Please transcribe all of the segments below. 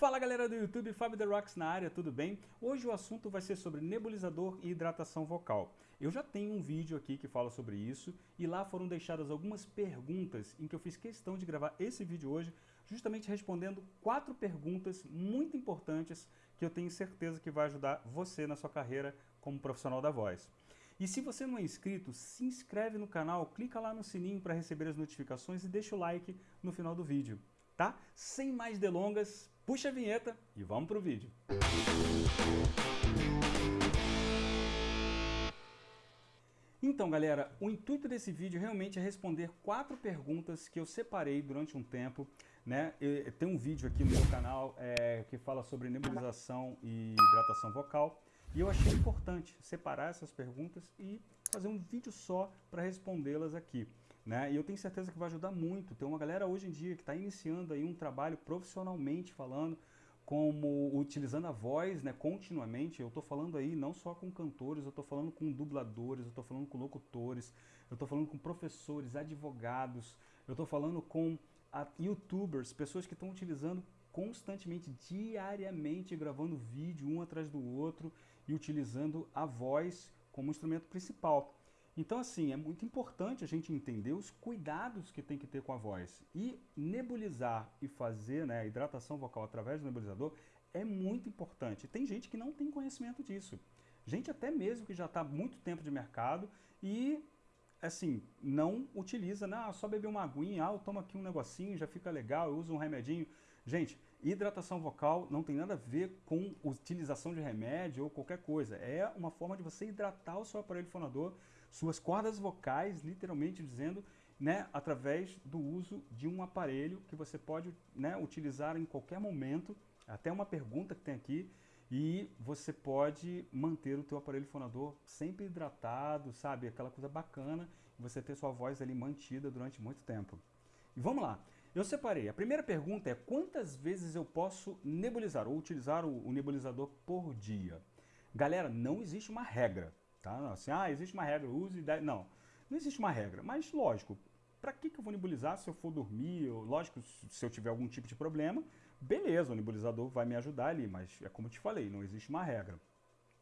Fala galera do YouTube, Fábio The Rocks na área, tudo bem? Hoje o assunto vai ser sobre nebulizador e hidratação vocal. Eu já tenho um vídeo aqui que fala sobre isso e lá foram deixadas algumas perguntas em que eu fiz questão de gravar esse vídeo hoje, justamente respondendo quatro perguntas muito importantes que eu tenho certeza que vai ajudar você na sua carreira como profissional da voz. E se você não é inscrito, se inscreve no canal, clica lá no sininho para receber as notificações e deixa o like no final do vídeo tá? Sem mais delongas, puxa a vinheta e vamos pro vídeo. Então galera, o intuito desse vídeo realmente é responder quatro perguntas que eu separei durante um tempo. Né? Tem um vídeo aqui no meu canal é, que fala sobre nebulização e hidratação vocal. E eu achei importante separar essas perguntas e fazer um vídeo só para respondê-las aqui. Né? E eu tenho certeza que vai ajudar muito. Tem uma galera hoje em dia que está iniciando aí um trabalho profissionalmente falando, como utilizando a voz né, continuamente. Eu estou falando aí não só com cantores, eu estou falando com dubladores, eu estou falando com locutores, eu estou falando com professores, advogados, eu estou falando com youtubers, pessoas que estão utilizando constantemente, diariamente, gravando vídeo um atrás do outro e utilizando a voz como instrumento principal. Então, assim, é muito importante a gente entender os cuidados que tem que ter com a voz. E nebulizar e fazer né, a hidratação vocal através do nebulizador é muito importante. Tem gente que não tem conhecimento disso. Gente até mesmo que já está muito tempo de mercado e, assim, não utiliza, né? Ah, só beber uma aguinha, ah, eu tomo aqui um negocinho, já fica legal, eu uso um remedinho. Gente, hidratação vocal não tem nada a ver com utilização de remédio ou qualquer coisa. É uma forma de você hidratar o seu aparelho fonador, suas cordas vocais, literalmente dizendo, né, através do uso de um aparelho que você pode né, utilizar em qualquer momento. Até uma pergunta que tem aqui, e você pode manter o teu aparelho fonador sempre hidratado, sabe? Aquela coisa bacana, você ter sua voz ali mantida durante muito tempo. E vamos lá. Eu separei. A primeira pergunta é quantas vezes eu posso nebulizar ou utilizar o, o nebulizador por dia? Galera, não existe uma regra, tá? Assim, ah, existe uma regra, use... Não, não existe uma regra, mas lógico, para que, que eu vou nebulizar se eu for dormir? Ou, lógico, se eu tiver algum tipo de problema, beleza, o nebulizador vai me ajudar ali, mas é como eu te falei, não existe uma regra.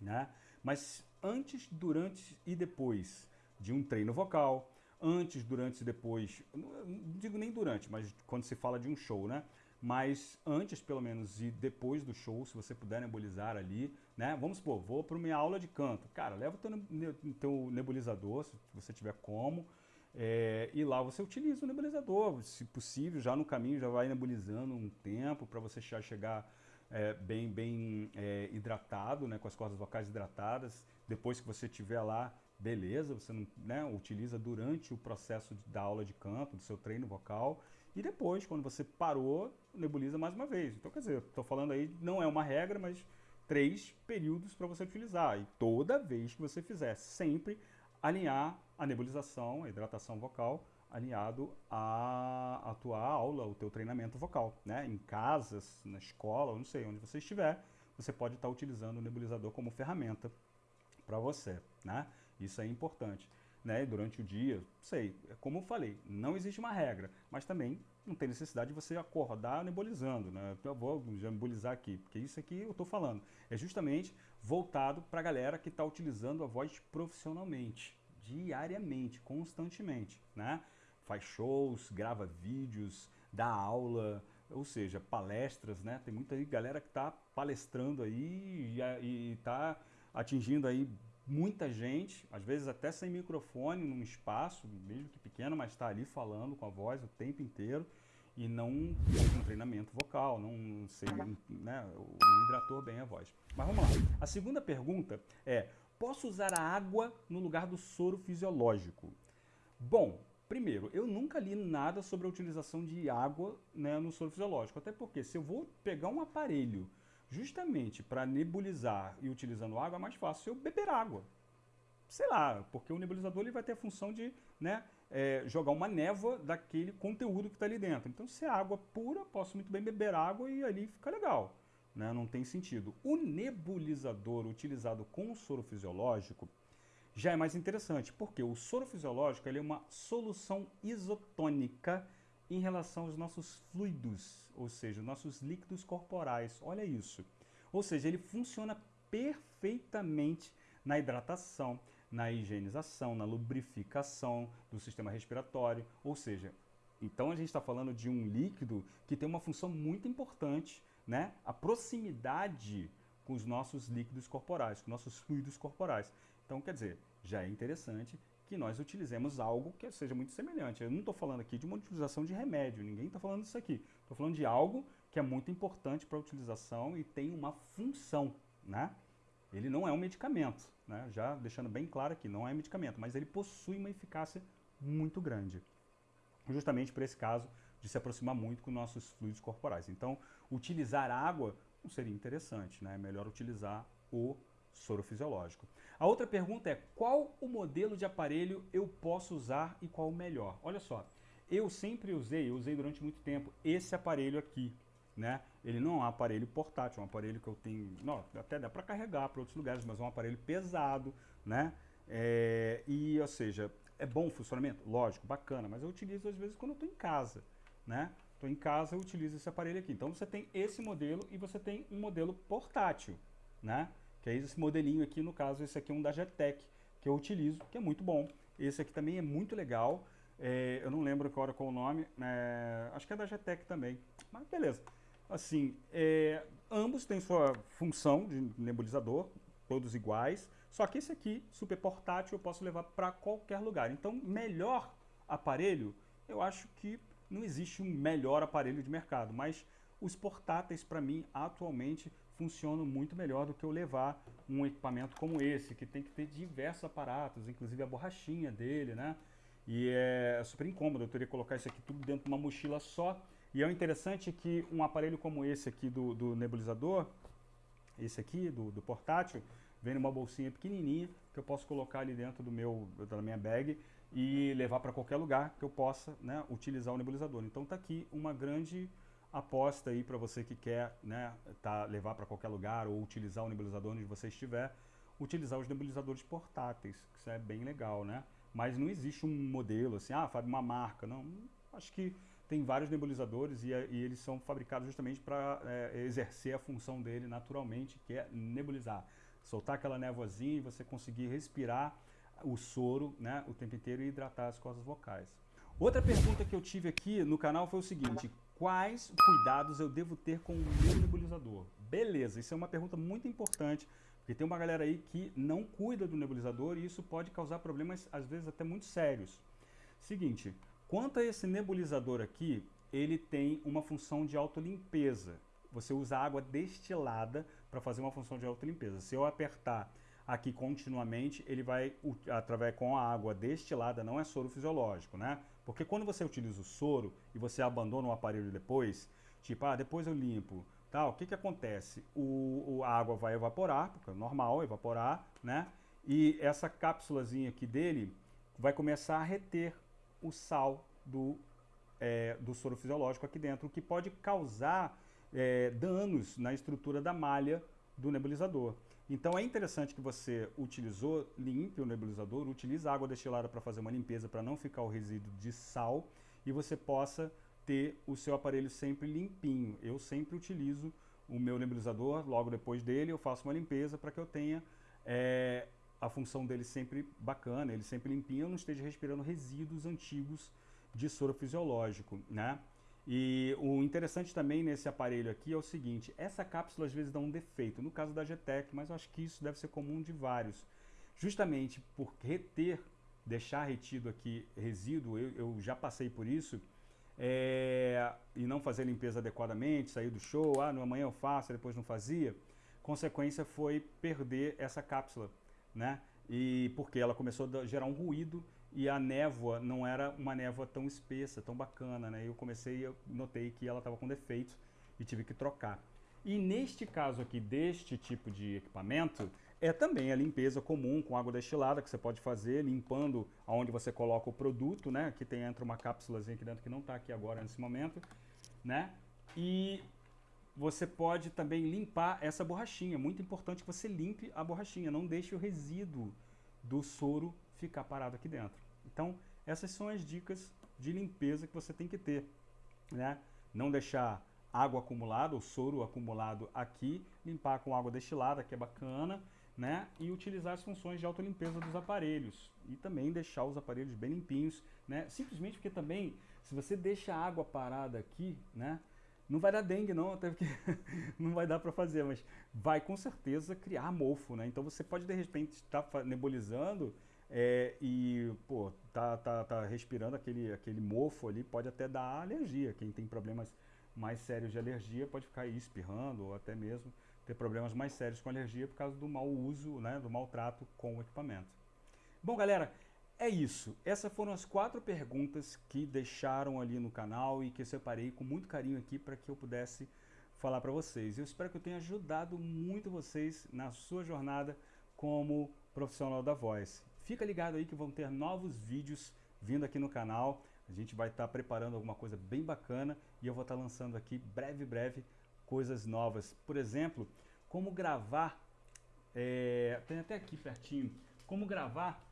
Né? Mas antes, durante e depois de um treino vocal, antes, durante e depois, não digo nem durante, mas quando se fala de um show, né? Mas antes, pelo menos, e depois do show, se você puder nebulizar ali, né? Vamos supor, vou para minha aula de canto. Cara, leva o teu, teu nebulizador, se você tiver como, é, e lá você utiliza o nebulizador, se possível, já no caminho já vai nebulizando um tempo para você já chegar é, bem, bem é, hidratado, né, com as cordas vocais hidratadas. Depois que você estiver lá, beleza, você não, né, utiliza durante o processo da aula de canto, do seu treino vocal. E depois, quando você parou, nebuliza mais uma vez. Então, quer dizer, estou falando aí, não é uma regra, mas três períodos para você utilizar. E toda vez que você fizer, sempre alinhar a nebulização, a hidratação vocal, alinhado à, à tua aula, o teu treinamento vocal. Né? Em casas, na escola, não sei, onde você estiver, você pode estar utilizando o nebulizador como ferramenta para você. Né? Isso é importante. Né? Durante o dia, sei, como eu falei, não existe uma regra, mas também não tem necessidade de você acordar nebulizando. Né? Eu vou já aqui, porque isso aqui eu estou falando. É justamente voltado para a galera que está utilizando a voz profissionalmente, diariamente, constantemente. Né? Faz shows, grava vídeos, dá aula, ou seja, palestras, né? Tem muita galera que está palestrando aí e está atingindo aí muita gente, às vezes até sem microfone, num espaço, mesmo que pequeno, mas está ali falando com a voz o tempo inteiro e não um treinamento vocal, não sei, né, não hidratou bem a voz. Mas vamos lá. A segunda pergunta é, posso usar a água no lugar do soro fisiológico? Bom, primeiro, eu nunca li nada sobre a utilização de água né, no soro fisiológico, até porque se eu vou pegar um aparelho justamente para nebulizar e utilizando água, é mais fácil eu beber água. Sei lá, porque o nebulizador ele vai ter a função de né, é, jogar uma névoa daquele conteúdo que está ali dentro. Então, se é água pura, posso muito bem beber água e ali fica legal. Né? Não tem sentido. O nebulizador utilizado com soro fisiológico já é mais interessante, porque o soro fisiológico ele é uma solução isotônica em relação aos nossos fluidos, ou seja, nossos líquidos corporais. Olha isso. Ou seja, ele funciona perfeitamente na hidratação, na higienização, na lubrificação do sistema respiratório. Ou seja, então a gente está falando de um líquido que tem uma função muito importante, né? A proximidade com os nossos líquidos corporais, com nossos fluidos corporais. Então, quer dizer, já é interessante que nós utilizemos algo que seja muito semelhante. Eu não estou falando aqui de uma utilização de remédio, ninguém está falando isso aqui. Estou falando de algo que é muito importante para a utilização e tem uma função, né? Ele não é um medicamento, né? já deixando bem claro aqui, não é medicamento, mas ele possui uma eficácia muito grande. Justamente por esse caso de se aproximar muito com nossos fluidos corporais. Então, utilizar água não seria interessante, né? é melhor utilizar o soro fisiológico. A outra pergunta é, qual o modelo de aparelho eu posso usar e qual o melhor? Olha só, eu sempre usei, eu usei durante muito tempo, esse aparelho aqui, né? Ele não é um aparelho portátil, é um aparelho que eu tenho, não, até dá para carregar para outros lugares, mas é um aparelho pesado, né? É, e, ou seja, é bom o funcionamento? Lógico, bacana, mas eu utilizo às vezes quando eu estou em casa, né? Estou em casa, eu utilizo esse aparelho aqui. Então você tem esse modelo e você tem um modelo portátil, né? Que é esse modelinho aqui, no caso, esse aqui é um da Jetec, que eu utilizo, que é muito bom. Esse aqui também é muito legal. É, eu não lembro agora qual o nome, né? acho que é da Jetec também, mas beleza. Assim, é, ambos têm sua função de nebulizador, todos iguais, só que esse aqui, super portátil, eu posso levar para qualquer lugar. Então, melhor aparelho, eu acho que não existe um melhor aparelho de mercado, mas os portáteis, para mim, atualmente, funcionam muito melhor do que eu levar um equipamento como esse, que tem que ter diversos aparatos, inclusive a borrachinha dele, né? E é super incômodo, eu teria que colocar isso aqui tudo dentro de uma mochila só, e é interessante que um aparelho como esse aqui do, do nebulizador, esse aqui do, do, portátil, vem numa bolsinha pequenininha que eu posso colocar ali dentro do meu, da minha bag e levar para qualquer lugar que eu possa né, utilizar o nebulizador. Então tá aqui uma grande aposta aí para você que quer né, tá, levar para qualquer lugar ou utilizar o nebulizador onde você estiver, utilizar os nebulizadores portáteis, que isso é bem legal, né? Mas não existe um modelo assim, ah, Fábio, uma marca, não. Acho que tem vários nebulizadores e, e eles são fabricados justamente para é, exercer a função dele naturalmente, que é nebulizar. Soltar aquela névoazinha e você conseguir respirar o soro né, o tempo inteiro e hidratar as cordas vocais. Outra pergunta que eu tive aqui no canal foi o seguinte, quais cuidados eu devo ter com o meu nebulizador? Beleza, isso é uma pergunta muito importante, porque tem uma galera aí que não cuida do nebulizador e isso pode causar problemas, às vezes até muito sérios. Seguinte, Quanto a esse nebulizador aqui, ele tem uma função de autolimpeza. Você usa água destilada para fazer uma função de autolimpeza. Se eu apertar aqui continuamente, ele vai, através com a água destilada, não é soro fisiológico, né? Porque quando você utiliza o soro e você abandona o aparelho depois, tipo, ah, depois eu limpo, tal, o que que acontece? O, o, a água vai evaporar, porque é normal evaporar, né? E essa cápsulazinha aqui dele vai começar a reter o sal do, é, do soro fisiológico aqui dentro, o que pode causar é, danos na estrutura da malha do nebulizador. Então é interessante que você utilizou, limpe o nebulizador, utilize água destilada para fazer uma limpeza para não ficar o resíduo de sal e você possa ter o seu aparelho sempre limpinho. Eu sempre utilizo o meu nebulizador, logo depois dele eu faço uma limpeza para que eu tenha é, a função dele sempre bacana, ele sempre limpinho, eu não esteja respirando resíduos antigos de soro fisiológico, né? E o interessante também nesse aparelho aqui é o seguinte, essa cápsula às vezes dá um defeito, no caso da GTEC, mas eu acho que isso deve ser comum de vários. Justamente por reter, deixar retido aqui resíduo, eu, eu já passei por isso, é, e não fazer a limpeza adequadamente, sair do show, ah, no amanhã eu faço, depois não fazia, consequência foi perder essa cápsula né? E porque ela começou a gerar um ruído e a névoa não era uma névoa tão espessa, tão bacana, né? Eu comecei, eu notei que ela estava com defeito e tive que trocar. E neste caso aqui, deste tipo de equipamento, é também a limpeza comum com água destilada que você pode fazer, limpando aonde você coloca o produto, né? Aqui tem, entra uma cápsulazinha aqui dentro que não está aqui agora nesse momento, né? E você pode também limpar essa borrachinha. Muito importante que você limpe a borrachinha, não deixe o resíduo do soro ficar parado aqui dentro. Então, essas são as dicas de limpeza que você tem que ter. né? Não deixar água acumulada, ou soro acumulado aqui, limpar com água destilada, que é bacana, né? E utilizar as funções de autolimpeza dos aparelhos. E também deixar os aparelhos bem limpinhos, né? Simplesmente porque também, se você deixa a água parada aqui, né? Não vai dar dengue não, até porque não vai dar para fazer, mas vai com certeza criar mofo, né? Então você pode de repente estar tá nebulizando é, e, pô, tá, tá, tá respirando aquele, aquele mofo ali, pode até dar alergia. Quem tem problemas mais sérios de alergia pode ficar aí espirrando ou até mesmo ter problemas mais sérios com alergia por causa do mau uso, né, do maltrato com o equipamento. Bom, galera, é isso. Essas foram as quatro perguntas que deixaram ali no canal e que eu separei com muito carinho aqui para que eu pudesse falar para vocês. Eu espero que eu tenha ajudado muito vocês na sua jornada como profissional da voz. Fica ligado aí que vão ter novos vídeos vindo aqui no canal. A gente vai estar tá preparando alguma coisa bem bacana e eu vou estar tá lançando aqui breve, breve coisas novas. Por exemplo, como gravar, é, tem até aqui pertinho, como gravar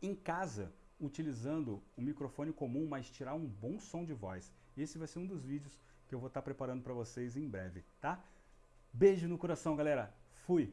em casa utilizando um microfone comum, mas tirar um bom som de voz. Esse vai ser um dos vídeos que eu vou estar tá preparando para vocês em breve, tá? Beijo no coração, galera. Fui!